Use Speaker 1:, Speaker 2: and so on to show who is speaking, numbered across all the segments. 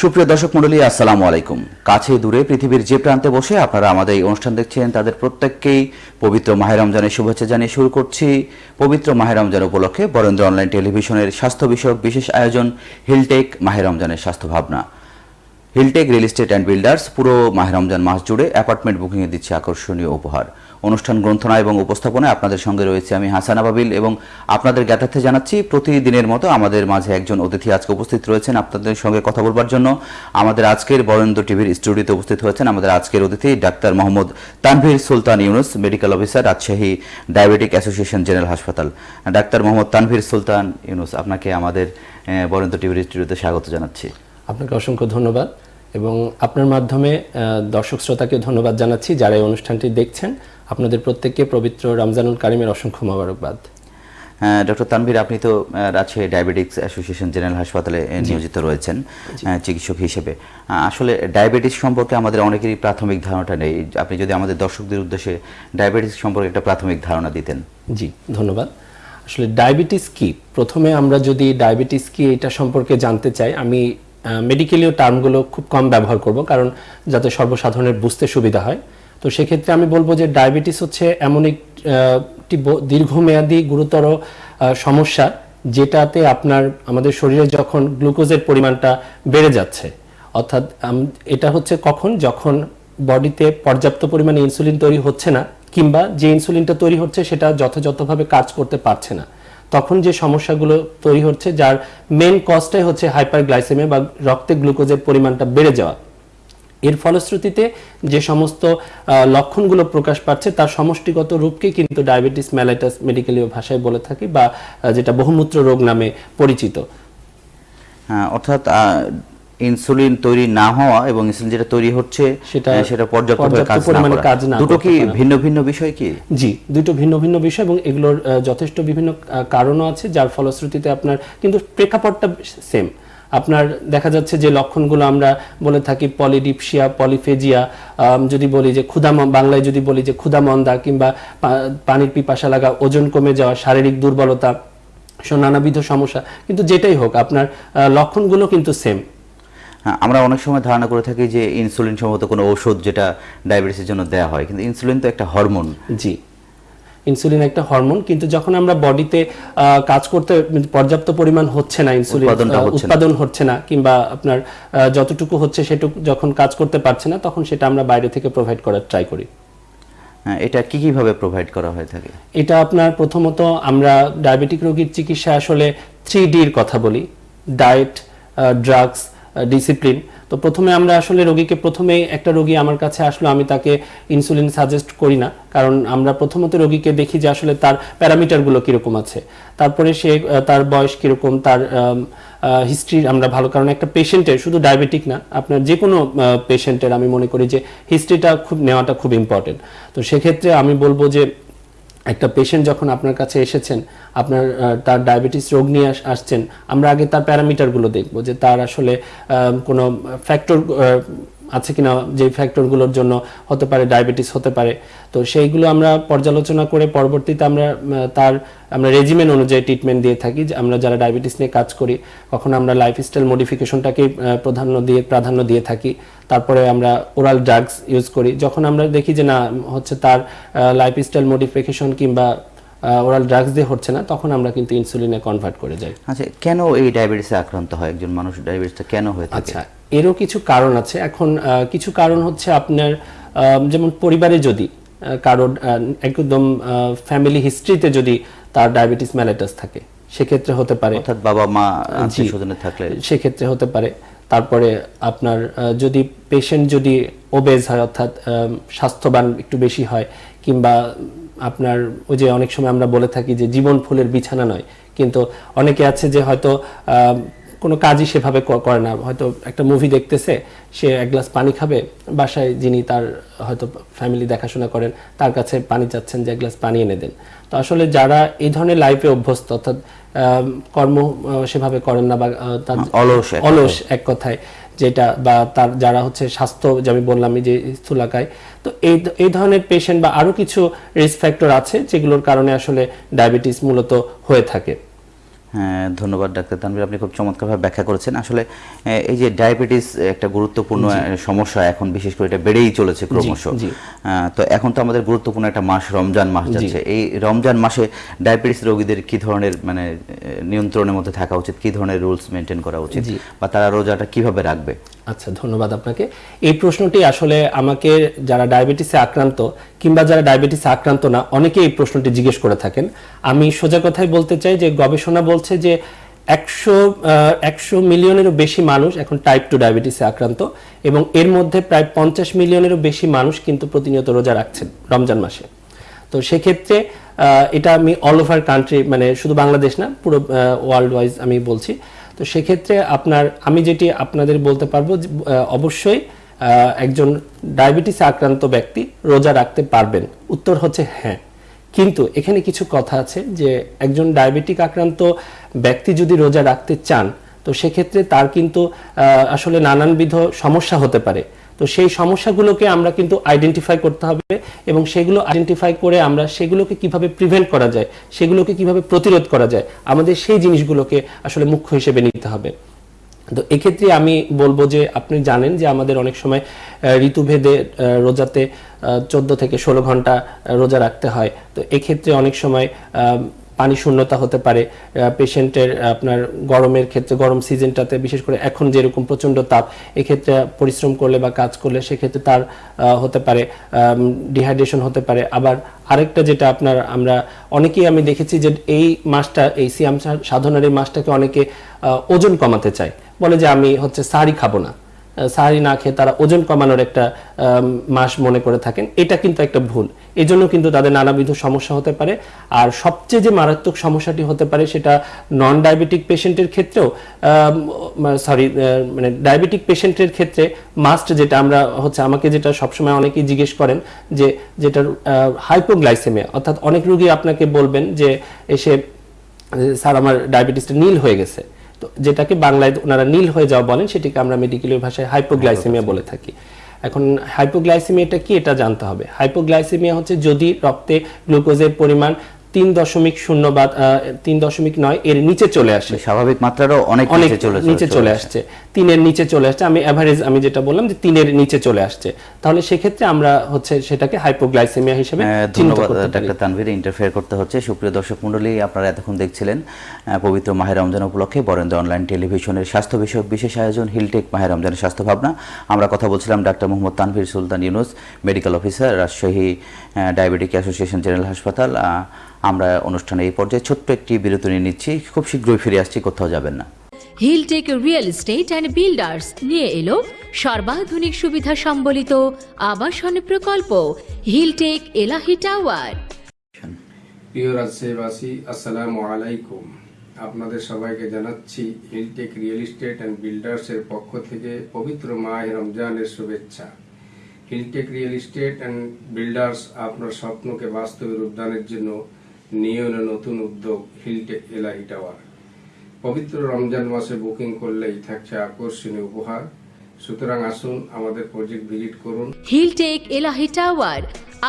Speaker 1: সুপ্রিয় দর্শক মণ্ডলী, আসসালামু আলাইকুম। কাছে দূরে পৃথিবীর যে প্রান্তে বসে আপনারা আমাদের এই অনুষ্ঠান দেখছেন, তাদের প্রত্যেককেই পবিত্র মাহের রমজানের শুভেচ্ছা জানিয়ে শুরু করছি। পবিত্র মাহের রমজান উপলক্ষে বরেন্দ্র অনলাইন টেলিভিশনের স্বাস্থ্য বিষয়ক বিশেষ আয়োজন, হিলটেক মাহের রমজানের স্বাস্থ্য ভাবনা। Hilltech real estate and builders পুরো মাহের রমজান মাস জুড়ে অ্যাপার্টমেন্ট বুকিংয়ে দিচ্ছে আকর্ষণীয় উপহার। অনুষ্ঠান গ্রন্থনা এবং উপস্থাপনায় আপনাদের সঙ্গে রয়েছে আমি হাসান আবাবিল এবং আপনাদের জ্ঞাতার্থে জানাচ্ছি, প্রতিদিনের মতো আমাদের মাঝে একজন অতিথি আজকে উপস্থিত রয়েছেন। আপনাদের সঙ্গে কথা বলবার জন্য আমাদের আজকের বরেন্দ্র টিভির স্টুডিওতে উপস্থিত হয়েছেন আমাদের আজকের অতিথি doctor Mohammad Tanvir Sultan Yunus, medical officer, Rajshahi diabetic association general হাসপাতাল। ডাক্তার মোহাম্মদ তানভীর সুলতান ইউনুস, আপনাকে আমাদের বরেন্দ্র টিভির স্টুডিওতে স্বাগত জানাচ্ছি।
Speaker 2: আপনাকে অসংখ্য ধন্যবাদ এবং আপনার মাধ্যমে দর্শক শ্রোতাকে ধন্যবাদ জানাচ্ছি যারা এই অনুষ্ঠানটি দেখছেন। আপনাদের প্রত্যেককে পবিত্র রমজানুল কারিমের অসংখ্য মোবারকবাদ।
Speaker 1: ডক্টর তানভীর আপনি তো রাজশাহী ডায়াবেটিক্স অ্যাসোসিয়েশন জেনারেল হাসপাতালে নিয়োজিত রয়েছেন চিকিৎসক হিসেবে। আসলে ডায়াবেটিস সম্পর্কে আমাদের অনেকেরই প্রাথমিক ধারণাটা নেই। আপনি যদি আমাদের দর্শকদের উদ্দেশ্যে ডায়াবেটিস সম্পর্কে একটা প্রাথমিক ধারণা দিতেন।
Speaker 2: জি ধন্যবাদ। আসলে ডায়াবেটিস কি? প্রথমে আমরা যদি ডায়াবেটিস কি এটা সম্পর্কে জানতে চাই আমি মেডিকেলীয় টার্মগুলো খুব কম ব্যবহার করব কারণ যাতে সর্বসাধারণের বুঝতে সুবিধা হয়। তো সেক্ষেত্রে আমি বলব যে ডায়াবেটিস হচ্ছে এমন একটি দীর্ঘমেয়াদী গুরুতর সমস্যা যেটাতে আপনার, আমাদের শরীরে যখন গ্লুকোজের পরিমাণটা বেড়ে যাচ্ছে, অর্থাৎ এটা হচ্ছে কখন? যখন বডিতে পর্যাপ্ত পরিমাণে ইনসুলিন তৈরি হচ্ছে না, কিংবা যে ইনসুলিনটা তৈরি হচ্ছে সেটা যথাযথভাবে কাজ করতে পারছে না, তখন যে সমস্যাগুলো তৈরি হচ্ছে, যার মেন কজটাই হচ্ছে হাইপার হাইপারগ্লাইসেমিয়া বা রক্তে গ্লুকোজের পরিমাণটা বেড়ে যাওয়া। এর ফলশ্রুতিতে যে সমস্ত লক্ষণগুলো প্রকাশ পাচ্ছে তার সমষ্টিগত রূপকে কিন্তু ডায়াবেটিস ম্যালাইটাস মেডিকেলীয় ভাষায় বলে থাকি বা যেটা বহুমূত্র রোগ নামে পরিচিত।
Speaker 1: হ্যাঁ, অর্থাৎ ইনসুলিন তৈরি না হওয়া এবং ইনসুলিন যেটা তৈরি হচ্ছে
Speaker 2: সেটা
Speaker 1: সেটা
Speaker 2: পর্যাপ্ত
Speaker 1: না
Speaker 2: পরিমাণে কাজ না
Speaker 1: দুটো কি ভিন্ন ভিন্ন বিষয় কি?
Speaker 2: জি দুটো ভিন্ন ভিন্ন বিষয় এবং এগুলোর যথেষ্ট বিভিন্ন কারণও আছে যার ফলশ্রুতিতে আপনার কিন্তু প্রেক্ষাপটটা সেম আপনার দেখা যাচ্ছে যে লক্ষণগুলো আমরা বলে থাকি পলিডিপসিয়া পলিফেজিয়া যদি বলি যে ক্ষুধা বাংলায় যদি বলি যে ক্ষুধামন্দা কিংবা পানির পিপাসা লাগা ওজন কমে যাওয়া শারীরিক দুর্বলতা নানাবিধ সমস্যা। কিন্তু যেটাই হোক আপনার লক্ষণগুলো কিন্তু সেম
Speaker 1: হ্যাঁ, আমরা অনেক সময় ধারণা করে থাকি যে ইনসুলিন সম্ভবত কোনো ওষুধ যেটা ডায়াবেটিসের জন্য দেওয়া হয়। কিন্তু ইনসুলিন তো একটা হরমোন।
Speaker 2: জি। ইনসুলিন একটা হরমোন কিন্তু যখন আমরা বডিতে কাজ করতে পর্যাপ্ত পরিমাণ হচ্ছে না ইনসুলিন। উৎপাদন হচ্ছে না কিংবা আপনার যতটুকু হচ্ছে সেটুকু যখন কাজ করতে পারছে না তখন সেটা আমরা বাইরে থেকে প্রোভাইড করার ট্রাই করি।
Speaker 1: এটা কি কীভাবে প্রোভাইড করা হয়ে থাকে?
Speaker 2: এটা আপনার প্রথমত আমরা ডায়াবেটিক রোগীর চিকিৎসা আসলে থ্রি ডির কথা বলি। ডায়েট ড্রাগস ডিসিপ্লিন তো প্রথমে আমরা আসলে রোগীকে প্রথমে একটা রোগী আমার কাছে আসলো, আমি তাকে ইনসুলিন সাজেস্ট করি না। কারণ আমরা প্রথমত রোগীকে দেখি যে আসলে তার প্যারামিটারগুলো কীরকম আছে। তারপরে সে তার বয়স কীরকম, তার হিস্ট্রি আমরা ভালো। কারণ একটা পেশেন্টের শুধু ডায়াবেটিক না, আপনার যে কোনো পেশেন্টের আমি মনে করি যে হিস্ট্রিটা খুব, নেওয়াটা খুব ইম্পর্টেন্ট তো সেক্ষেত্রে আমি বলব যে একটা পেশেন্ট যখন আপনার কাছে এসেছেন, আপনার তার ডায়াবেটিস রোগ নিয়ে আসছেন, আমরা আগে তার প্যারামিটারগুলো দেখব যে তার আসলে কোনো ফ্যাক্টর আছে কিনা যে ফ্যাক্টরগুলোর জন্য হতে পারে ডায়াবেটিস হতে পারে। তো সেইগুলো আমরা পর্যালোচনা করে পরবর্তীতে আমরা তার আমরা রেজিমেন অনুযায়ী ট্রিটমেন্ট দিয়ে থাকি যে আমরা যারা ডায়াবেটিস নিয়ে কাজ করি কখন আমরা লাইফস্টাইল মডিফিকেশনটাকে প্রাধান্য দিয়ে প্রাধান্য দিয়ে থাকি। তারপরে আমরা ওরাল ড্রাগস ইউজ করি। যখন আমরা দেখি যে না হচ্ছে তার লাইফস্টাইল মডিফিকেশন কিংবা ওরাল ড্রাগস দিয়ে হচ্ছে না তখন আমরা কিন্তু ইনসুলিনে কনভার্ট করে যাই।
Speaker 1: আচ্ছা কেন এই ডায়াবেটিসে আক্রান্ত হয়? একজন মানুষ ডায়াবেটিসটা কেন হয়ে থাকে?
Speaker 2: আচ্ছা এরও কিছু কারণ আছে। এখন কিছু কারণ হচ্ছে আপনার যেমন পরিবারে যদি কারোর একদম ফ্যামিলি হিস্ট্রিতে যদি তার ডায়াবেটিস ম্যালাইটাস থাকে সেক্ষেত্রে হতে পারে।
Speaker 1: অর্থাৎ বাবা মা আত্মীয় স্বজনের থাকলে।
Speaker 2: সেক্ষেত্রে হতে পারে। তারপরে আপনার যদি পেশেন্ট যদি ওবেজ হয় অর্থাৎ স্বাস্থ্যবান একটু বেশি হয় কিংবা আপনার ওই যে অনেক সময় আমরা বলে থাকি যে জীবন ফুলের বিছানা নয় কিন্তু অনেকে আছে যে হয়তো কোনো কাজই সেভাবে করে না। হয়তো একটা মুভি দেখতেছে সে এক গ্লাস পানি খাবে বাসায় যিনি তার হয়তো ফ্যামিলি দেখাশোনা করেন তার কাছে পানি চাচ্ছেন যে এক গ্লাস পানি এনে দেন। তো আসলে যারা এই ধরনের লাইফে অভ্যস্ত অর্থাৎ কর্ম সেভাবে করেন না বা তার
Speaker 1: অলস
Speaker 2: অলস এক কথায় যেটা বা তার যারা হচ্ছে স্বাস্থ্য যে আমি বললাম যে স্থূলাকায় তো এই এই ধরনের পেশেন্ট বা আরও কিছু রিস্ক ফ্যাক্টর আছে যেগুলোর কারণে আসলে ডায়াবেটিস মূলত হয়ে থাকে।
Speaker 1: হ্যাঁ ধন্যবাদ ডাক্তার তানভীর আপনি খুব চমৎকারভাবে ব্যাখ্যা করেছেন। আসলে এই যে ডায়াবেটিস একটা গুরুত্বপূর্ণ সমস্যা এখন বিশেষ করে এটা বেড়েই চলেছে ক্রমশ। আহ, তো এখন তো আমাদের গুরুত্বপূর্ণ একটা মাস রমজান মাস যাচ্ছে। এই রমজান মাসে ডায়াবেটিস রোগীদের কি ধরনের মানে নিয়ন্ত্রণের মধ্যে থাকা উচিত? কি ধরনের রুলস মেনটেন করা উচিত? বা তারা রোজাটা কীভাবে রাখবে?
Speaker 2: আচ্ছা ধন্যবাদ আপনাকে। এই প্রশ্নটি আসলে আমাকে যারা ডায়াবেটিসে আক্রান্ত কিংবা যারা ডায়াবেটিসে আক্রান্ত না অনেকে এই প্রশ্নটি জিজ্ঞেস করে থাকেন। আমি সোজা কথাই বলতে চাই যে গবেষণা বলছে যে একশো একশো মিলিয়নেরও বেশি মানুষ এখন টাইপ টু ডায়াবেটিসে আক্রান্ত এবং এর মধ্যে প্রায় পঞ্চাশ মিলিয়নেরও বেশি মানুষ কিন্তু প্রতিনিয়ত রোজা রাখছেন রমজান মাসে। তো সেক্ষেত্রে এটা আমি অল ওভার কান্ট্রি মানে শুধু বাংলাদেশ না, পুরো ওয়ার্ল্ড ওয়াইজ আমি বলছি। তো সেক্ষেত্রে আপনার, আমি যেটি আপনাদের বলতে পারব অবশ্যই একজন ডায়াবেটিসে আক্রান্ত ব্যক্তি রোজা রাখতে পারবেন। উত্তর হচ্ছে হ্যাঁ। কিন্তু এখানে কিছু কথা আছে যে, একজন ডায়াবেটিক আক্রান্ত ব্যক্তি যদি রোজা রাখতে চান, তো সেক্ষেত্রে তার কিন্তু আসলে নানানবিধ সমস্যা হতে পারে। তো সেই সমস্যাগুলোকে আমরা কিন্তু আইডেন্টিফাই করতে হবে এবং সেগুলো আইডেন্টিফাই করে আমরা সেগুলোকে কীভাবে প্রিভেন্ট করা যায়, সেগুলোকে কীভাবে প্রতিরোধ করা যায়, আমাদের সেই জিনিসগুলোকে আসলে মুখ্য হিসেবে নিতে হবে। তো এক্ষেত্রে আমি বলব যে আপনি জানেন যে আমাদের অনেক সময় ঋতুভেদে রোজাতে চোদ্দ থেকে ষোলো ঘণ্টা রোজা রাখতে হয়। তো এক্ষেত্রে অনেক সময় পানি শূন্যতা হতে পারে পেশেন্টের আপনার গরমের ক্ষেত্রে, গরম সিজনটাতে, বিশেষ করে এখন যেরকম প্রচণ্ড তাপ, এক্ষেত্রে পরিশ্রম করলে বা কাজ করলে সেক্ষেত্রে তার হতে পারে ডিহাইড্রেশন হতে পারে। আবার আরেকটা যেটা আপনার, আমরা অনেকেই আমি দেখেছি যে এই মাসটা, এই সিয়াম সাধনার এই মাসটাকে অনেকে ওজন কমাতে চায়। বলে যে আমি হচ্ছে সারি খাব না। সাহারি না খেয়ে তারা ওজন কমানোর একটা মাস মনে করে থাকেন। এটা কিন্তু একটা ভুল। এই জন্য কিন্তু তাদের নানাবিধ সমস্যা হতে পারে। আর সবচেয়ে যে মারাত্মক সমস্যাটি হতে পারে সেটা নন ডায়াবেটিক পেশেন্টের ক্ষেত্রেও সরি মানে ডায়াবেটিক পেশেন্টের ক্ষেত্রে মাস্ট যেটা আমরা হচ্ছে আমাকে যেটা সবসময় অনেকেই জিজ্ঞেস করেন যে যেটার হাইপোগ্লাইসেমিয়া অর্থাৎ অনেক রুগী আপনাকে বলবেন যে এসে স্যার আমার ডায়াবেটিসটা নীল হয়ে গেছে। তো যেটাকে বাংলায় ওনারা নীল হয়ে যাওয়া বলেন সেটিকে আমরা মেডিকেলের ভাষায় হাইপোগ্লাইসেমিয়া বলে থাকি। এখন হাইপোগ্লাইসেমিয়াটা কি এটা জানতে হবে। হাইপোগ্লাইসেমিয়া হচ্ছে যদি রক্তে গ্লুকোজের পরিমাণ তিন দশমিক শূন্য বা তিন দশমিক নয় এর নিচে চলে আসে।
Speaker 1: স্বাভাবিক মাত্রারও অনেক
Speaker 2: অনেক
Speaker 1: নিচে চলে
Speaker 2: নিচে চলে আসছে। তিনের নিচে চলে আসছে। আমি এভারেজ আমি যেটা বললাম যে তিনের নিচে চলে আসছে। তাহলে সেক্ষেত্রে আমরা হচ্ছে সেটাকে হাইপোগ্লাইসেমিয়া হিসেবে
Speaker 1: ধন্যবাদ ডাক্তার তানভীর ইন্টারফেয়ার করতে হচ্ছে। সুপ্রিয় দর্শক মণ্ডলী আপনারা এতক্ষণ দেখছিলেন পবিত্র মাহের রমজান উপলক্ষে বরেন্দ্র অনলাইন টেলিভিশনের স্বাস্থ্য বিষয়ক বিশেষ আয়োজন হিলটেক মাহের রমজানের স্বাস্থ্য ভাবনা। আমরা কথা বলছিলাম doctor Mohammad Tanvir Sultan Yunus medical officer Rajshahi diabetic association general হাসপাতাল আমরা অনুষ্ঠানে এই পর্যায়ে ছোট্ট একটি বিরতি নিয়ে নিচ্ছি। খুব শীঘ্রই ফিরে আসছি কোথাও যাবেন না।
Speaker 3: Hilltech real estate and builders নিয়ে এলো সর্বাধুনিক সুবিধা সম্বলিত আবাসন প্রকল্প হিলটেক এলাহি টাওয়ার
Speaker 4: প্রিয় রাজশাহীবাসী আসসালামু আলাইকুম। আপনাদের সবাইকে জানাচ্ছি হিলটেক রিয়েল এস্টেট অ্যান্ড বিল্ডার্সের পক্ষ থেকে পবিত্র মাহ রমজানের শুভেচ্ছা। Hilltech real estate and builders আপনার স্বপ্নকে বাস্তবে রূপদানের জন্য নিয়ে এলো নতুন উদ্যোগ হিলটেক এলাহি টাওয়ার। পবিত্র রমজান মাসে বুকিং করলেই থাকছে আকর্ষণীয় উপহার। সুতরাং আসুন আমাদের প্রজেক্ট ভিজিট করুন।
Speaker 3: হিলটেক এলাহি টাওয়ার,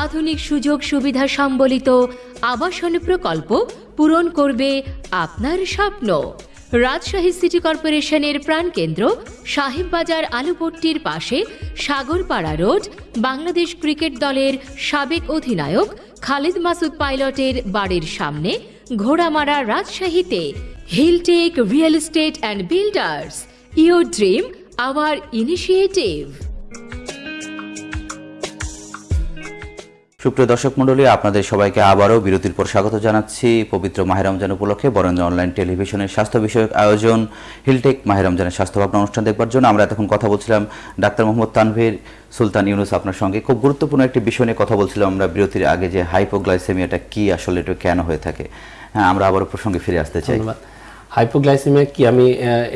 Speaker 3: আধুনিক সুযোগ সুবিধা সম্বলিত আবাসন প্রকল্প পূরণ করবে আপনার স্বপ্ন। রাজশাহী সিটি কর্পোরেশনের প্রাণকেন্দ্র সাহেববাজার আলুপট্টির পাশে সাগরপাড়া রোড, বাংলাদেশ ক্রিকেট দলের সাবেক অধিনায়ক খালিদ মাসুদ পাইলটের বাড়ির সামনে ঘোড়ামারা রাজশাহীতে Hilltech real estate and builders your dream, our initiative.
Speaker 1: সুপ্রিয় দর্শক মণ্ডলী, আপনাদের সবাইকে আবারও বিরতির পর স্বাগত জানাচ্ছি। পবিত্র মাহের রমজান উপলক্ষে বরেন্দ্র অনলাইন টেলিভিশনের স্বাস্থ্য বিষয়ক আয়োজন, হিলটেক মাহের রমজানের স্বাস্থ্য ভাবনা অনুষ্ঠান দেখবার জন্য আমরা এতক্ষণ কথা বলছিলাম ডাক্তার মোহাম্মদ তানভীর, সুলতান ইউনুস আপনার সঙ্গে। খুব গুরুত্বপূর্ণ একটি বিষয় নিয়ে কথা বলছিলাম আমরা বিরতির আগে যে হাইপোগ্লাইসেমিয়াটা কি আসলে এটা কেন হয়ে থাকে। হ্যাঁ আমরা আবারও প্রসঙ্গে ফিরে আসতে চাই।
Speaker 2: হাইপোগ্লাইসেমিয়া কি আমি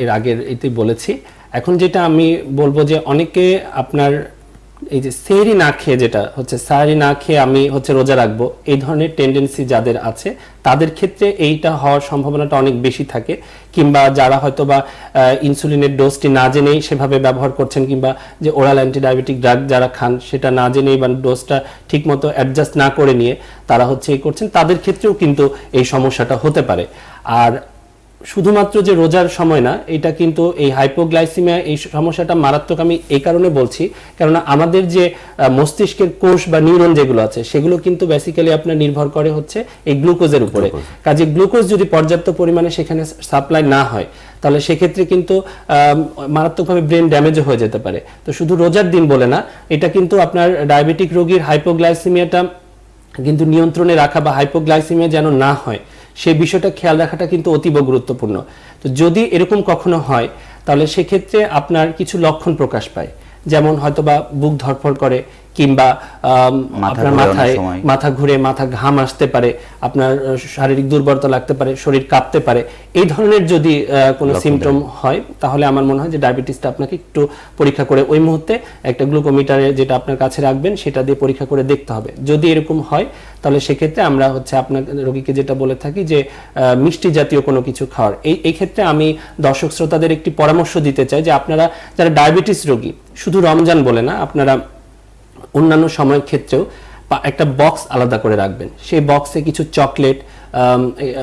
Speaker 2: এর আগের এতেই বলেছি। এখন যেটা আমি বলব যে অনেকে আপনার এই যে সেহরি না খেয়ে যেটা হচ্ছে সাহারি না খেয়ে আমি হচ্ছে রোজা রাখব, এই ধরনের টেন্ডেন্সি যাদের আছে, তাদের ক্ষেত্রে এইটা হওয়ার সম্ভাবনাটা অনেক বেশি থাকে। কিংবা যারা হয়তো বা ইনসুলিনের ডোজটি না জেনেই সেভাবে ব্যবহার করছেন, কিংবা যে ওরাল অ্যান্টিডায়াবেটিক ড্রাগ যারা খান, সেটা না জেনেই বা ডোজটা ঠিকমতো অ্যাডজাস্ট না করে নিয়ে তারা হচ্ছে এই করছেন, তাদের ক্ষেত্রেও কিন্তু এই সমস্যাটা হতে পারে। আর শুধুমাত্র যে রোজার সময় না এটা কিন্তু এই হাইপোগ্লাইসিমিয়া এই সমস্যাটা মারাত্মক আমি এই কারণে বলছি। কেননা আমাদের যে মস্তিষ্কের কোষ বা নিউরন যেগুলো আছে সেগুলো কিন্তু বেসিক্যালি আপনার নির্ভর করে হচ্ছে এই গ্লুকোজের উপরে। কাজে গ্লুকোজ যদি পর্যাপ্ত পরিমাণে সেখানে সাপ্লাই না হয় তাহলে সেক্ষেত্রে কিন্তু মারাত্মকভাবে ব্রেন ড্যামেজও হয়ে যেতে পারে। তো শুধু রোজার দিন বলে না এটা কিন্তু আপনার ডায়াবেটিক রোগীর হাইপোগ্লাইসিমিয়াটা কিন্তু নিয়ন্ত্রণে রাখা বা হাইপোগ্লাইসিমিয়া যেন না হয় সেই বিষয়টা খেয়াল রাখাটা কিন্তু অতীব গুরুত্বপূর্ণ। তো যদি এরকম কখনো হয়, তাহলে সেক্ষেত্রে আপনার কিছু লক্ষণ প্রকাশ পায়। যেমন হয়তোবা বুক ধরফর করে কিংবা আপনার মাথায় মাথা ঘুরে মাথা ঘাম আসতে পারে আপনার শারীরিক দুর্বলতা লাগতে পারে শরীর কাঁপতে পারে এই ধরনের যদি কোনো সিমটম হয় তাহলে আমার মনে হয় যে ডায়াবেটিসটা আপনাকে একটু পরীক্ষা করে ওই মুহূর্তে একটা গ্লুকোমিটারে যেটা আপনার কাছে রাখবেন সেটা দিয়ে পরীক্ষা করে দেখতে হবে। যদি এরকম হয় তাহলে সেক্ষেত্রে আমরা হচ্ছে আপনার রোগীকে যেটা বলে থাকি যে মিষ্টি জাতীয় কোনো কিছু খাওয়ার। এই এই ক্ষেত্রে আমি দর্শক শ্রোতাদের একটি পরামর্শ দিতে চাই যে আপনারা যারা ডায়াবেটিস রোগী শুধু রমজান বলে না আপনারা অন্যান্য সময়ের ক্ষেত্রেও একটা বক্স আলাদা করে রাখবেন। সেই বক্সে কিছু চকলেট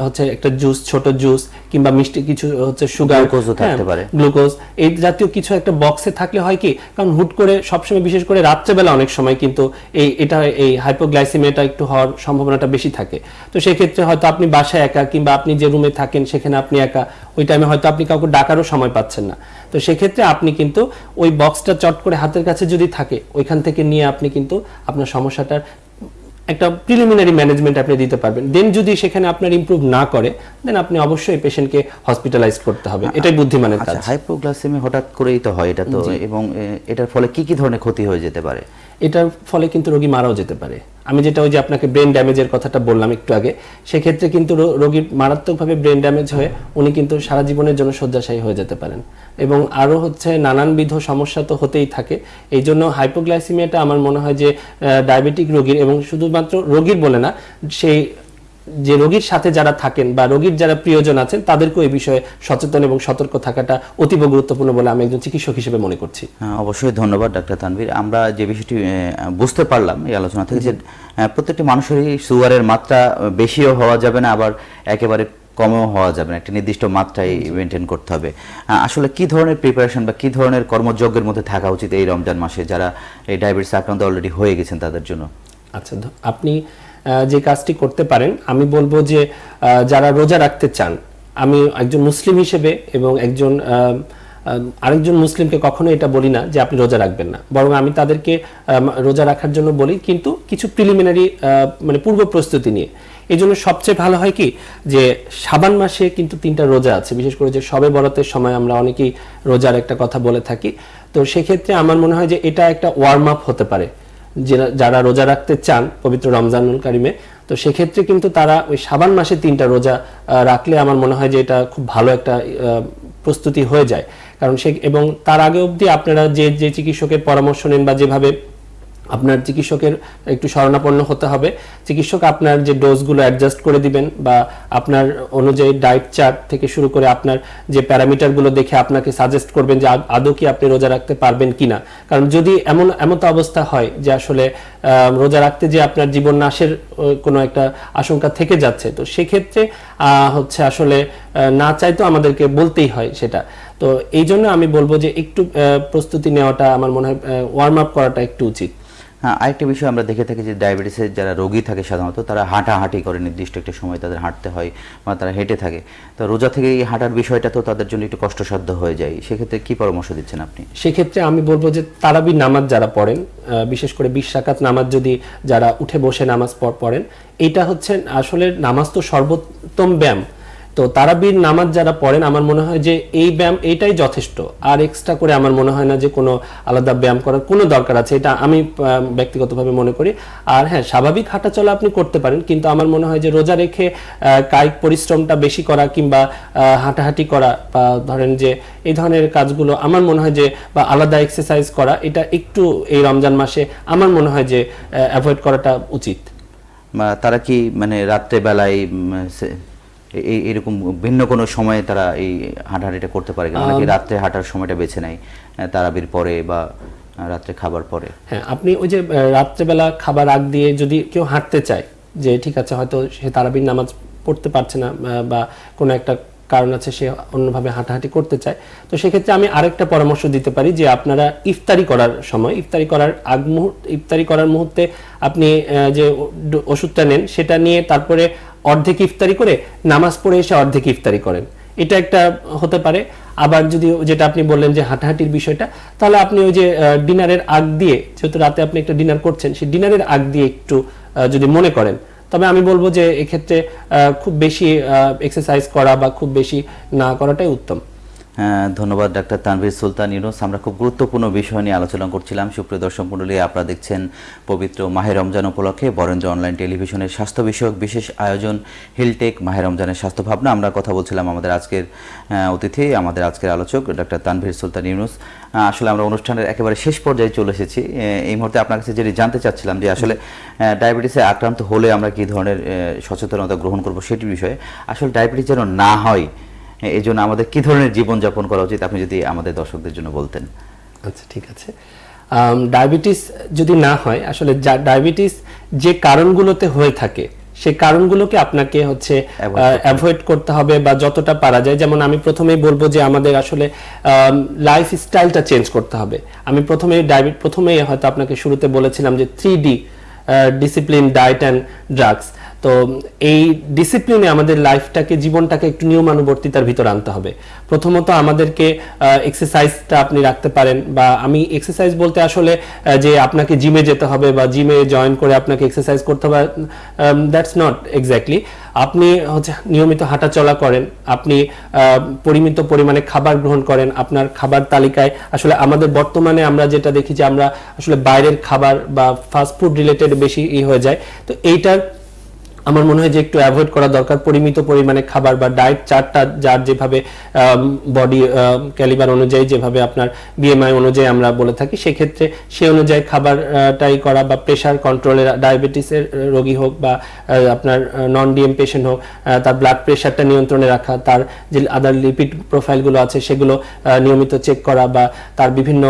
Speaker 2: হচ্ছে একটা জুস ছোট জুস কিংবা মিষ্টি কিছু হচ্ছে সুগার
Speaker 1: থাকতে পারে।
Speaker 2: গ্লুকোজ এই জাতীয় কিছু একটা বক্সে থাকলে হয় কি কারণ হুট করে সবসময় বিশেষ করে রাত্রেবেলা অনেক সময় কিন্তু এই এটা এই হাইপোগ্লাইসিমিয়াটা একটু হওয়ার সম্ভাবনাটা বেশি থাকে তো সেক্ষেত্রে হয়তো আপনি বাসায় একা কিংবা আপনি যে রুমে থাকেন সেখানে আপনি একা ওই টাইমে হয়তো আপনি কাউকে ডাকারও সময় পাচ্ছেন না তো সেক্ষেত্রে আপনি কিন্তু ওই বক্সটা চট করে হাতের কাছে যদি থাকে ওইখান থেকে নিয়ে আপনি কিন্তু আপনার সমস্যাটার একটা প্রিলিমিনারি ম্যানেজমেন্ট আপনি দিতে পারবেন। দেন যদি সেখানে আপনার ইমপ্রুভ না করে দেন আপনি অবশ্যই পেশেন্টকে হসপিটালাইজ করতে হবে। এটাই বুদ্ধিমানের কাজ।
Speaker 1: আচ্ছা হাইপোগ্লাইসেমি হঠাৎ করেই তো হয় এটা তো এবং এটার ফলে কি কি ধরনের ক্ষতি হয়ে যেতে পারে?
Speaker 2: এটার ফলে কিন্তু রোগী মারাও যেতে পারে। আমি যেটা ওই যে আপনাকে ব্রেন ড্যামেজের কথাটা বললাম একটু আগে, সেক্ষেত্রে কিন্তু রোগীর মারাত্মকভাবে ব্রেন ড্যামেজ হয়ে উনি কিন্তু সারা জীবনের জন্য শয্যাশায়ী হয়ে যেতে পারেন। এবং আরও হচ্ছে নানানবিধ সমস্যা তো হতেই থাকে। এই জন্য হাইপোগ্লাইসিমিয়াটা আমার মনে হয় যে ডায়াবেটিক রোগীর এবং শুধুমাত্র রোগীর বলে না, সেই যে রোগীর সাথে যারা থাকেন বা রোগীর যারা প্রিয়জন আছেন তাদেরকেও এই বিষয়ে সচেতন এবং সতর্ক থাকাটা অতীব গুরুত্বপূর্ণ বলে আমি একজন চিকিৎসক হিসেবে মনে করছি।
Speaker 1: হ্যাঁ, অবশ্যই ধন্যবাদ ডাক্তার তানভীর। আমরা যে বিষয়টি বুঝতে পারলাম এই আলোচনা থেকে যে প্রত্যেকটি মানুষেরই সুগারের মাত্রা বেশিও হওয়া যাবে না আবার একেবারে কমও হওয়া যাবে না। একটা নির্দিষ্ট মাত্রায় মেনটেন করতে হবে। আসলে কি ধরনের প্রিপারেশন বা কি ধরনের কর্মযজ্ঞের মধ্যে থাকা উচিত এই রমজান মাসে? যারা এই ডায়াবেটিস আক্রান্ত অলরেডি হয়ে গেছেন তাদের জন্য।
Speaker 2: আচ্ছা আপনি যে কাজটি করতে পারেন, আমি বলব যে যারা রোজা রাখতে চান, আমি একজন মুসলিম হিসেবে এবং একজন আরেকজন মুসলিমকে কখনো এটা বলি না যে আপনি রোজা রাখবেন না। বরং আমি তাদেরকে রোজা রাখার জন্য বলি, কিন্তু কিছু প্রিলিমিনারি মানে পূর্ব প্রস্তুতি নিয়ে। এই জন্য সবচেয়ে ভালো হয় কি যে, সাবান মাসে কিন্তু তিনটা রোজা আছে। বিশেষ করে যে সবে বরাতের সময় আমরা অনেকেই রোজার একটা কথা বলে থাকি। তো সেক্ষেত্রে আমার মনে হয় যে এটা একটা ওয়ার্ম আপ হতে পারে। যারা- রোজা রাখতে চান পবিত্র রমজানুল কারিমে, তো সেক্ষেত্রে কিন্তু তারা ওই সাবান মাসে তিনটা রোজা রাখলে আমার মনে হয় যে এটা খুব ভালো একটা প্রস্তুতি হয়ে যায়। কারণ সে এবং তার আগে অবধি আপনারা যে যে চিকিৎসকের পরামর্শ নেন বা যেভাবে আপনার চিকিৎসকের একটু শরণাপন্ন হতে হবে। চিকিৎসক আপনার যে ডোজগুলো অ্যাডজাস্ট করে দিবেন বা আপনার অনুযায়ী ডায়েট চার্ট থেকে শুরু করে আপনার যে প্যারামিটারগুলো দেখে আপনাকে সাজেস্ট করবেন যে আদৌ কি আপনি রোজা রাখতে পারবেন কিনা। কারণ যদি এমন এমন তো অবস্থা হয় যে আসলে রোজা রাখতে যে আপনার জীবন নাশের কোনো একটা আশঙ্কা থেকে যাচ্ছে, তো সেক্ষেত্রে হচ্ছে আসলে না চাইতো আমাদেরকে বলতেই হয় সেটা। তো এই জন্য আমি বলব যে একটু প্রস্তুতি নেওয়াটা আমার মনে হয় ওয়ার্ম আপ করাটা একটু উচিত।
Speaker 1: হ্যাঁ আরেকটা বিষয় আমরা দেখে থাকি যে ডায়াবেটিসের যারা রোগী থাকে সাধারণত, তারা হাঁটাহাঁটি করে, নির্দিষ্ট একটা সময় তাদের হাঁটতে হয় বা তারা হেঁটে থাকে। তো রোজা থেকে এই হাঁটার বিষয়টা তো তাদের জন্য একটু কষ্টসাধ্য হয়ে যায়। সেক্ষেত্রে কি পরামর্শ দিচ্ছেন আপনি?
Speaker 2: সেক্ষেত্রে আমি বলব যে তারাবি নামাজ যারা পড়েন বিশেষ করে বিশ রাকাত নামাজ যদি যারা উঠে বসে নামাজ পড়- পড়েন এটা হচ্ছে আসলে নামাজ তো সর্বোত্তম ব্যায়াম। তো তারাবির নামাজ যারা পড়েন আমার মনে হয় যে এই ব্যায়াম এইটাই যথেষ্ট। আর এক্সট্রা করে আমার মনে হয় না যে কোনো আলাদা ব্যায়াম করার কোনো দরকার আছে এটা আমি ব্যক্তিগতভাবে মনে করি। আর হ্যাঁ স্বাভাবিক হাঁটাচলা আপনি করতে পারেন কিন্তু আমার মনে হয় যে রোজা রেখে কায়িক পরিশ্রমটা বেশি করা কিংবা হাঁটাহাঁটি করা বা ধরেন যে এই ধরনের কাজগুলো আমার মনে হয় যে বা আলাদা এক্সারসাইজ করা এটা একটু এই রমজান মাসে আমার মনে হয় যে অ্যাভয়েড করাটা উচিত।
Speaker 1: তারা কি মানে রাত্রে বেলায় উম, সে- এই এরকম ভিন্ন কোনো সময়ে তারা এই হাঁটাহাঁটিটা করতে পারে? অনেকে রাত্রে হাঁটার সময়টা বেছে নেয় তারাবির পরে বা রাত্রে খাবার পরে
Speaker 2: হ্যাঁ আপনি ওই যে রাত্রেবেলা খাবার আগ দিয়ে যদি কেউ হাঁটতে চায় যে ঠিক আছে হয়তো সে তারাবির নামাজ পড়তে পারছে না বা কোনো একটা কারণ আছে সে অন্যভাবে হাঁটাহাঁটি করতে চায় তো সেক্ষেত্রে আমি আরেকটা পরামর্শ দিতে পারি যে আপনারা ইফতারি করার সময় ইফতারি করার আগ মুহূর্তে ইফতারি করার মুহূর্তে আপনি যে ওষুধটা নেন সেটা নিয়ে তারপরে অর্ধেক ইফতারি করে, নামাজ পড়ে এসে অর্ধেক ইফতারি করেন। এটা একটা হতে পারে। আবার যদি যেটা আপনি বললেন যে হাঁটাহাঁটির বিষয়টা, তাহলে আপনি ওই যে ডিনারের আগ দিয়ে, যেহেতু রাতে আপনি একটা ডিনার করছেন, সেই ডিনারের আগ দিয়ে একটু যদি মনে করেন। তবে আমি বলব যে এক্ষেত্রে খুব বেশি এক্সারসাইজ করা বা খুব বেশি না করাটাই উত্তম।
Speaker 1: ধন্যবাদ ডাক্তার তানভীর সুলতান ইউনুস। আমরা খুব গুরুত্বপূর্ণ বিষয় নিয়ে আলোচনা করছিলাম। সুপ্রিয় দর্শক মণ্ডলী, আপনারা দেখছেন পবিত্র মাহে রমজান উপলক্ষে বরেন্দ্র অনলাইন টেলিভিশনের স্বাস্থ্য বিষয়ক বিশেষ আয়োজন, হিলটেক মাহে রমজানের স্বাস্থ্য ভাবনা। আমরা কথা বলছিলাম আমাদের আজকের অতিথি, আমাদের আজকের আলোচক ডাক্তার তানভীর সুলতান ইউনুস। আসলে আমরা অনুষ্ঠানের একেবারে শেষ পর্যায়ে চলে এসেছি। এই মুহূর্তে আপনার কাছে যেটি জানতে চাচ্ছিলাম যে আসলে ডায়াবেটিসে আক্রান্ত হলে আমরা কী ধরনের সচেতনতা গ্রহণ করব সেটির বিষয়ে। আসলে ডায়াবেটিস যেন না হয় এই জন্য আমাদের কি ধরনের জীবনযাপন করা উচিত আপনি যদি আমাদের দর্শকদের জন্য বলতেন?
Speaker 2: আচ্ছা ঠিক আছে। ডায়াবেটিস যদি না হয় আসলে ডায়াবেটিস যে কারণগুলোতে হয়ে থাকে সেই কারণগুলোকে আপনাকে হচ্ছে অ্যাভয়েড করতে হবে। বা যতটা পারা যায় যেমন আমি প্রথমেই বলব যে আমাদের আসলে লাইফ স্টাইলটা চেঞ্জ করতে হবে। আমি প্রথমে ডায়াবেট প্রথমেই হয়তো আপনাকে শুরুতে বলেছিলাম যে three D discipline diet and drugs তো এই ডিসিপ্লিনে আমাদের লাইফটাকে জীবনটাকে একটু নিয়মানুবর্তিতার ভিতর আনতে হবে। প্রথমত আমাদেরকে এক্সারসাইজটা আপনি রাখতে পারেন বা আমি এক্সারসাইজ বলতে আসলে যে আপনাকে জিমে যেতে হবে বা জিমে জয়েন করে আপনাকে এক্সারসাইজ করতে হবে দ্যাটস নট এক্স্যাক্টলি আপনি হচ্ছে নিয়মিত হাঁটাচলা করেন, আপনি পরিমিত পরিমাণে খাবার গ্রহণ করেন, আপনার খাবার তালিকায় আসলে আমাদের বর্তমানে আমরা যেটা দেখি যে আমরা আসলে বাইরের খাবার বা ফাস্ট ফুড রিলেটেড বেশি ই হয়ে যায়। তো এইটার আমার মনে হয় যে একটু অ্যাভয়েড করা দরকার। পরিমিত পরিমাণে খাবার বা ডায়েট চার্টটা যার যেভাবে বডি ক্যালিবার অনুযায়ী যেভাবে আপনার বিএমআই অনুযায়ী আমরা বলে থাকি, সেক্ষেত্রে সে অনুযায়ী খাবারটাই করা বা প্রেশার কন্ট্রোলের ডায়াবেটিসের রোগী হোক বা আপনার নন ডিএম পেশেন্ট হোক তার ব্লাড প্রেশারটা নিয়ন্ত্রণে রাখা, তার যে আদার লিপিড প্রোফাইলগুলো আছে সেগুলো নিয়মিত চেক করা বা তার বিভিন্ন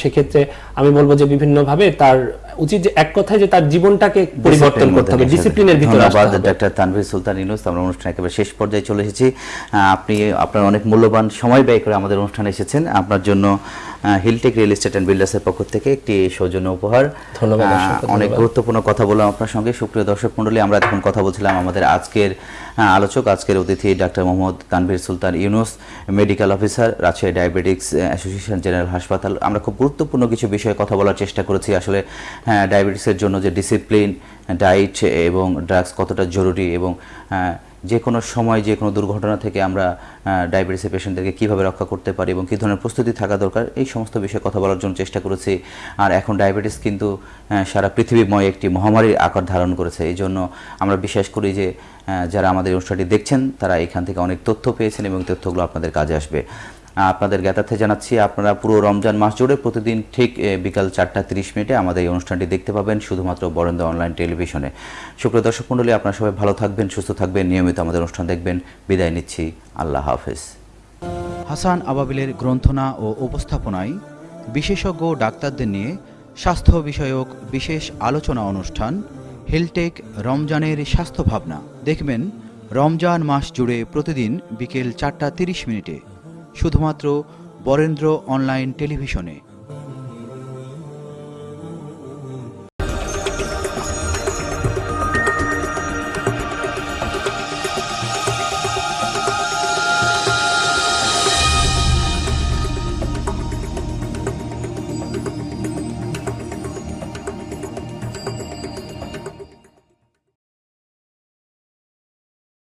Speaker 2: সেক্ষেত্রে আমি বলব যে বিভিন্নভাবে তার উচিত যে এক কথায় যে তার জীবনটাকে পরিবর্তন করতে হবে ডিসিপ্লিনের ভিতরে আসতে
Speaker 1: ধন্যবাদ
Speaker 2: হবে।
Speaker 1: ডাক্তার তানভীর সুলতান ইউনুস। আমরা অনুষ্ঠান একেবারে শেষ পর্যায়ে চলে এসেছি। আপনি আপনার অনেক মূল্যবান সময় ব্যয় করে আমাদের অনুষ্ঠানে এসেছেন। আপনার জন্য হিলটেক রিয়েল এস্টেট অ্যান্ড বিল্ডার্সের পক্ষ থেকে একটি সৌজন্য উপহার।
Speaker 2: ধন্যবাদ,
Speaker 1: অনেক গুরুত্বপূর্ণ কথা বললাম আপনার সঙ্গে। সুপ্রিয় দর্শক মণ্ডলী আমরা এখন কথা বলছিলাম আমাদের আজকের আলোচক আজকের অতিথি doctor Mohammad Tanvir Sultan Yunus medical officer Rajshahi diabetics association general হাসপাতাল। আমরা খুব গুরুত্বপূর্ণ কিছু বিষয়ে কথা বলার চেষ্টা করেছি। আসলে হ্যাঁ, ডায়াবেটিসের জন্য যে ডিসিপ্লিন ডায়েট এবং ড্রাগস কতটা জরুরি এবং আহ, যে কোনো সময় যে কোনো দুর্ঘটনা থেকে আমরা ডায়াবেটিসের পেশেন্টদেরকে কীভাবে রক্ষা করতে পারি এবং কী ধরনের প্রস্তুতি থাকা দরকার, এই সমস্ত বিষয়ে কথা বলার জন্য চেষ্টা করেছি। আর এখন ডায়াবেটিস কিন্তু সারা পৃথিবীময় একটি মহামারীর আকার ধারণ করেছে। এই জন্য আমরা বিশ্বাস করি যে যারা আমাদের অনুষ্ঠানটি দেখছেন, তারা এখান থেকে অনেক তথ্য পেয়েছেন এবং তথ্যগুলো আপনাদের কাজে আসবে। আপনাদের জ্ঞাতার্থে জানাচ্ছি, আপনারা পুরো রমজান মাস জুড়ে প্রতিদিন ঠিক বিকাল চারটা তিরিশ মিনিটে আমাদের এই অনুষ্ঠানটি দেখতে পাবেন শুধুমাত্র বরেন্দ্র অনলাইন টেলিভিশনে। সুপ্রিয় দর্শক মণ্ডলী, আপনারা সবাই ভালো থাকবেন, সুস্থ থাকবেন, নিয়মিত আমাদের অনুষ্ঠান দেখবেন। বিদায় নিচ্ছি, আল্লাহ হাফেজ।
Speaker 5: হাসান আবাবিলের গ্রন্থনা ও উপস্থাপনায় বিশেষজ্ঞ ডাক্তারদের নিয়ে স্বাস্থ্য বিষয়ক বিশেষ আলোচনা অনুষ্ঠান, হেলটেক রমজানের স্বাস্থ্য ভাবনা। দেখবেন, রমজান মাস জুড়ে প্রতিদিন বিকেল চারটা তিরিশ মিনিটে। শুধুমাত্র বরেন্দ্র অনলাইন টেলিভিশনে।